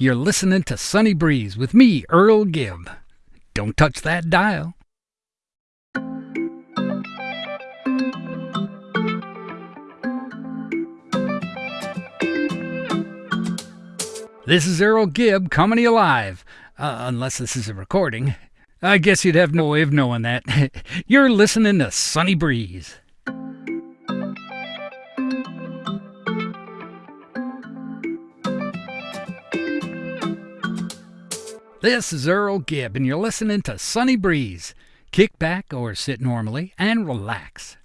You're listening to Sunny Breeze with me, Earl Gibb. Don't touch that dial. This is Earl Gibb coming to you live, uh, unless this is a recording. I guess you'd have no way of knowing that. You're listening to Sunny Breeze. This is Earl Gibb, and you're listening to Sunny Breeze. Kick back or sit normally and relax.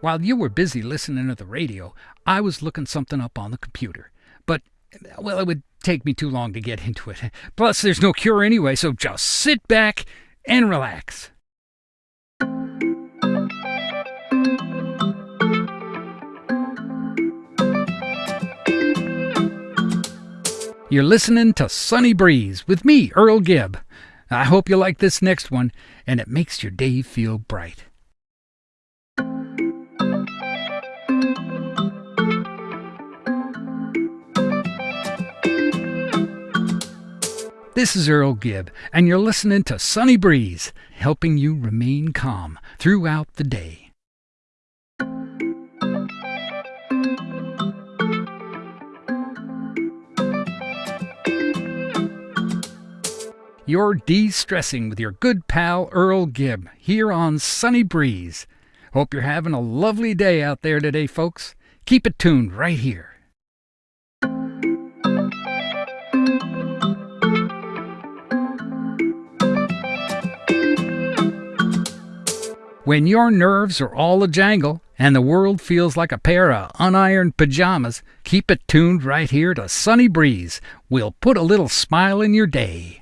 While you were busy listening to the radio, I was looking something up on the computer. But, well, it would take me too long to get into it. Plus, there's no cure anyway, so just sit back and relax. You're listening to Sunny Breeze with me, Earl Gibb. I hope you like this next one and it makes your day feel bright. This is Earl Gibb, and you're listening to Sunny Breeze, helping you remain calm throughout the day. You're de stressing with your good pal Earl Gibb here on Sunny Breeze. Hope you're having a lovely day out there today, folks. Keep it tuned right here. When your nerves are all a jangle and the world feels like a pair of unironed pajamas, keep it tuned right here to Sunny Breeze. We'll put a little smile in your day.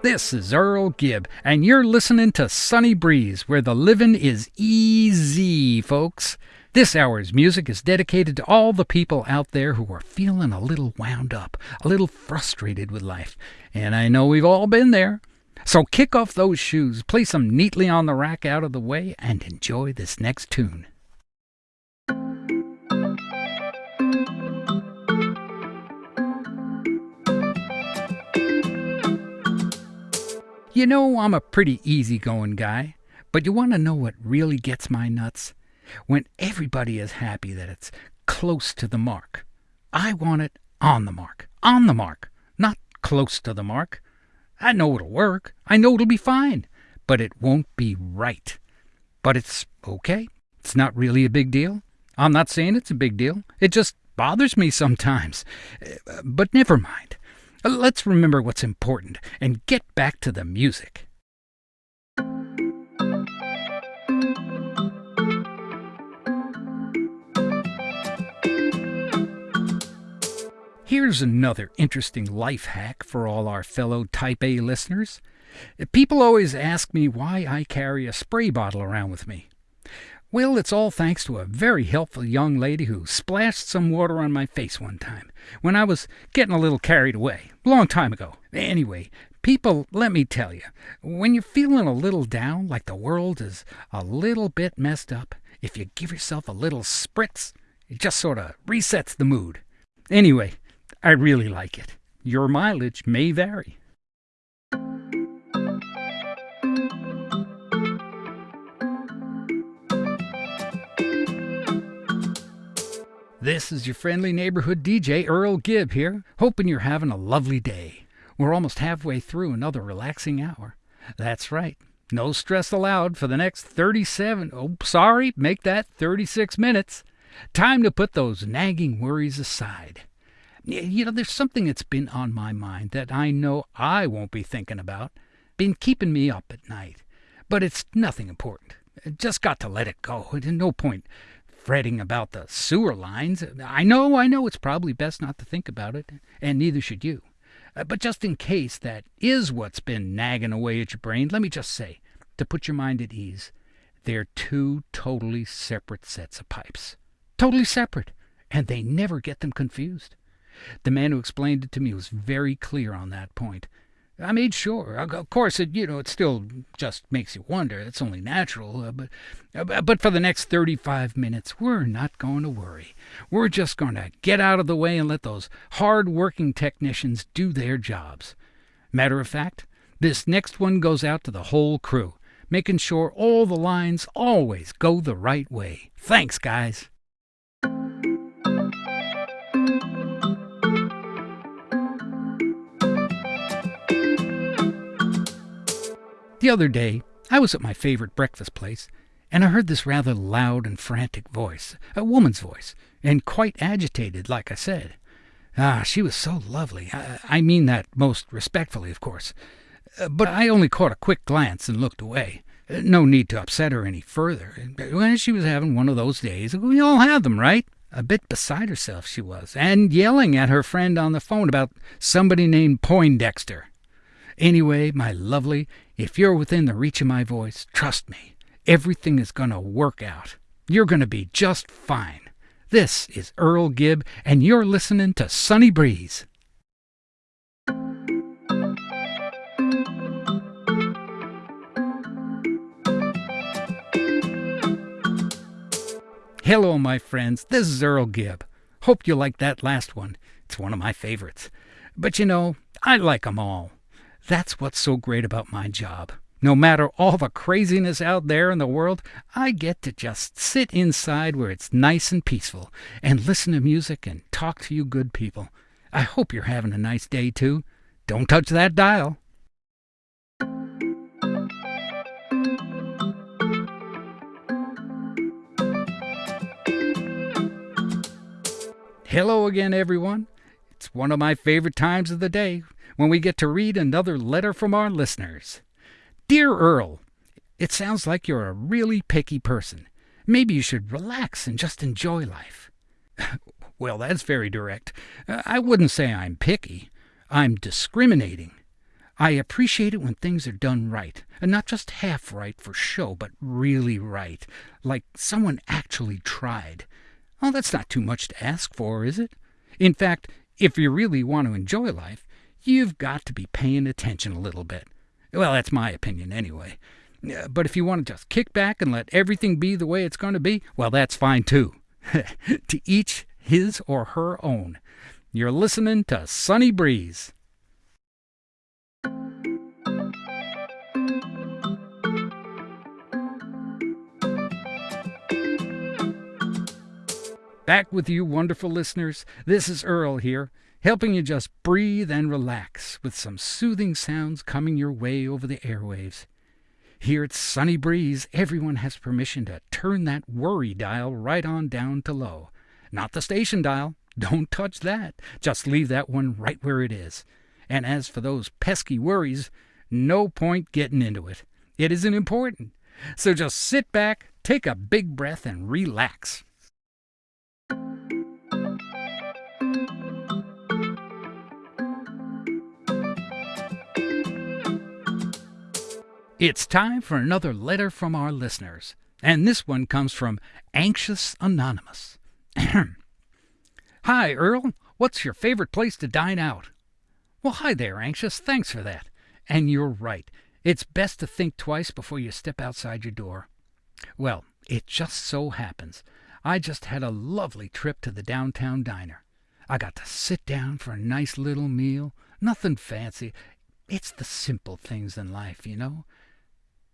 This is Earl Gibb, and you're listening to Sunny Breeze, where the living is easy, folks. This hour's music is dedicated to all the people out there who are feeling a little wound up, a little frustrated with life. And I know we've all been there. So kick off those shoes, place them neatly on the rack out of the way, and enjoy this next tune. You know, I'm a pretty easygoing guy, but you want to know what really gets my nuts? when everybody is happy that it's close to the mark. I want it on the mark, on the mark, not close to the mark. I know it'll work. I know it'll be fine, but it won't be right. But it's okay. It's not really a big deal. I'm not saying it's a big deal. It just bothers me sometimes. Eh, but never mind. Uh, let's remember what's important and get back to the music. Here's another interesting life hack for all our fellow Type A listeners. People always ask me why I carry a spray bottle around with me. Well, it's all thanks to a very helpful young lady who splashed some water on my face one time when I was getting a little carried away, long time ago. Anyway, people, let me tell you, when you're feeling a little down, like the world is a little bit messed up, if you give yourself a little spritz, it just sort of resets the mood. Anyway, I really like it. Your mileage may vary. This is your friendly neighborhood DJ, Earl Gibb here, hoping you're having a lovely day. We're almost halfway through another relaxing hour. That's right. No stress allowed for the next 37, oh, sorry, make that 36 minutes. Time to put those nagging worries aside you know, there's something that's been on my mind that I know I won't be thinking about, been keeping me up at night. But it's nothing important. Just got to let it go. No point fretting about the sewer lines. I know, I know it's probably best not to think about it, and neither should you. Uh, but just in case that is what's been nagging away at your brain, let me just say, to put your mind at ease, they're two totally separate sets of pipes. Totally separate. and they never get them confused. The man who explained it to me was very clear on that point. I made sure. Of course, it you know it still just makes you wonder. It's only natural. Uh, but uh, but for the next 35 minutes, we're not going to worry. We're just going to get out of the way and let those hard-working technicians do their jobs. Matter of fact, this next one goes out to the whole crew, making sure all the lines always go the right way. Thanks, guys. The other day, I was at my favorite breakfast place, and I heard this rather loud and frantic voice, a woman's voice, and quite agitated, like I said. Ah, she was so lovely. I, I mean that most respectfully, of course. Uh, but I only caught a quick glance and looked away. Uh, no need to upset her any further. When she was having one of those days, we all have them, right? A bit beside herself she was, and yelling at her friend on the phone about somebody named Poindexter. Anyway, my lovely, if you're within the reach of my voice, trust me, everything is going to work out. You're going to be just fine. This is Earl Gibb, and you're listening to Sunny Breeze. Hello, my friends. This is Earl Gibb. Hope you liked that last one. It's one of my favorites. But you know, I like 'em all. That's what's so great about my job. No matter all the craziness out there in the world, I get to just sit inside where it's nice and peaceful and listen to music and talk to you good people. I hope you're having a nice day too. Don't touch that dial. Hello again, everyone. It's one of my favorite times of the day when we get to read another letter from our listeners. Dear Earl, it sounds like you're a really picky person. Maybe you should relax and just enjoy life. well, that's very direct. Uh, I wouldn't say I'm picky. I'm discriminating. I appreciate it when things are done right, and not just half right for show, but really right, like someone actually tried. Well, that's not too much to ask for, is it? In fact, if you really want to enjoy life, you've got to be paying attention a little bit. Well, that's my opinion anyway. But if you want to just kick back and let everything be the way it's going to be, well, that's fine too. to each his or her own. You're listening to Sunny Breeze. Back with you, wonderful listeners. This is Earl here helping you just breathe and relax with some soothing sounds coming your way over the airwaves. Here at Sunny Breeze, everyone has permission to turn that worry dial right on down to low. Not the station dial. Don't touch that. Just leave that one right where it is. And as for those pesky worries, no point getting into it. It isn't important. So just sit back, take a big breath, and relax. It's time for another letter from our listeners, and this one comes from Anxious Anonymous. hi, Earl. What's your favorite place to dine out? Well, hi there, Anxious. Thanks for that. And you're right. It's best to think twice before you step outside your door. Well, it just so happens I just had a lovely trip to the downtown diner. I got to sit down for a nice little meal. Nothing fancy. It's the simple things in life, you know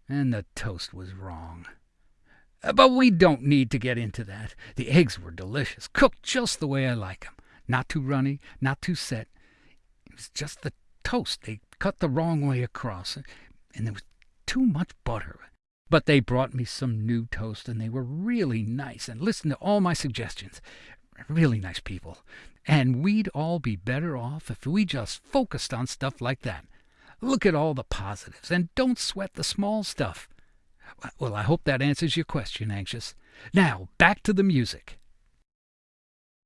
and the toast was wrong. Uh, but we don't need to get into that. The eggs were delicious, cooked just the way I like 'em. Not too runny, not too set. It was just the toast. They cut the wrong way across, and there was too much butter. But they brought me some new toast, and they were really nice and listened to all my suggestions. Really nice people. And we'd all be better off if we just focused on stuff like that. Look at all the positives and don't sweat the small stuff. Well, I hope that answers your question, Anxious. Now, back to the music.